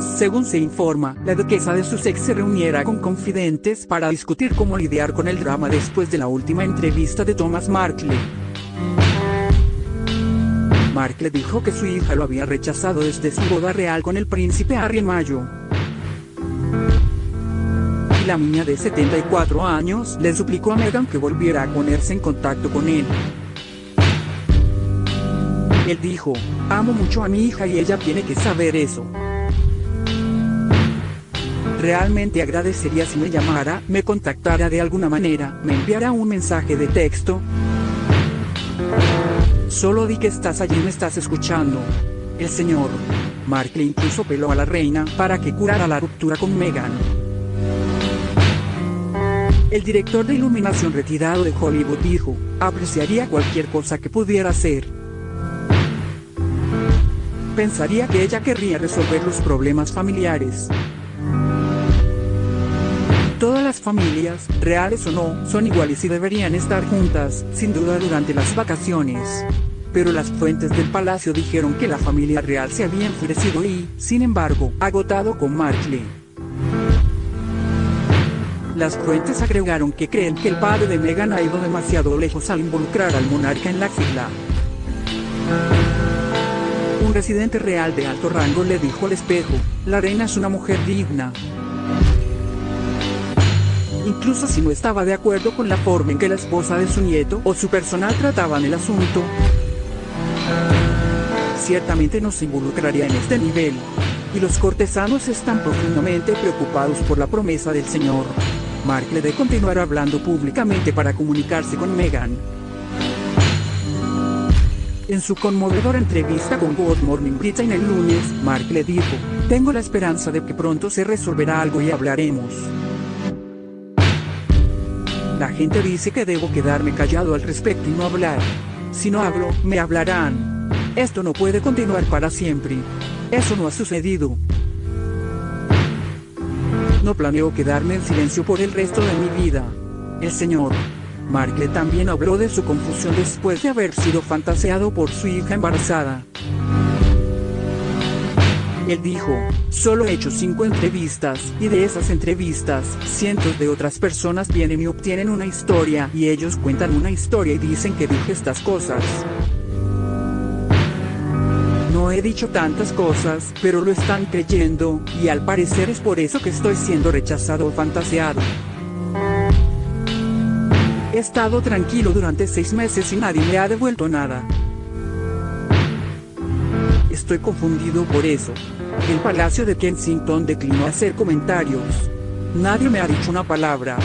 Según se informa, la duquesa de Sussex se reuniera con confidentes para discutir cómo lidiar con el drama después de la última entrevista de Thomas Markle. Markle dijo que su hija lo había rechazado desde su boda real con el príncipe Harry en mayo. Y la niña de 74 años le suplicó a Meghan que volviera a ponerse en contacto con él. Él dijo, amo mucho a mi hija y ella tiene que saber eso. Realmente agradecería si me llamara, me contactara de alguna manera, me enviara un mensaje de texto. Solo di que estás allí y me estás escuchando. El señor Markle incluso peló a la reina para que curara la ruptura con Meghan. El director de iluminación retirado de Hollywood dijo, apreciaría cualquier cosa que pudiera hacer. Pensaría que ella querría resolver los problemas familiares. Todas las familias, reales o no, son iguales y deberían estar juntas, sin duda durante las vacaciones. Pero las fuentes del palacio dijeron que la familia real se había enfurecido y, sin embargo, agotado con Markle. Las fuentes agregaron que creen que el padre de Meghan ha ido demasiado lejos al involucrar al monarca en la fila. Un residente real de alto rango le dijo al espejo, la reina es una mujer digna, incluso si no estaba de acuerdo con la forma en que la esposa de su nieto o su personal trataban el asunto. Ciertamente no se involucraría en este nivel. Y los cortesanos están profundamente preocupados por la promesa del señor. Markle de continuar hablando públicamente para comunicarse con Meghan. En su conmovedora entrevista con Good Morning Britain el lunes, Markle dijo, tengo la esperanza de que pronto se resolverá algo y hablaremos. La gente dice que debo quedarme callado al respecto y no hablar. Si no hablo, me hablarán. Esto no puede continuar para siempre. Eso no ha sucedido. No planeo quedarme en silencio por el resto de mi vida. El señor Markle también habló de su confusión después de haber sido fantaseado por su hija embarazada. Él dijo, solo he hecho cinco entrevistas, y de esas entrevistas, cientos de otras personas vienen y obtienen una historia, y ellos cuentan una historia y dicen que dije estas cosas. No he dicho tantas cosas, pero lo están creyendo, y al parecer es por eso que estoy siendo rechazado o fantaseado. He estado tranquilo durante seis meses y nadie me ha devuelto nada. Estoy confundido por eso. El Palacio de Kensington declinó hacer comentarios. Nadie me ha dicho una palabra.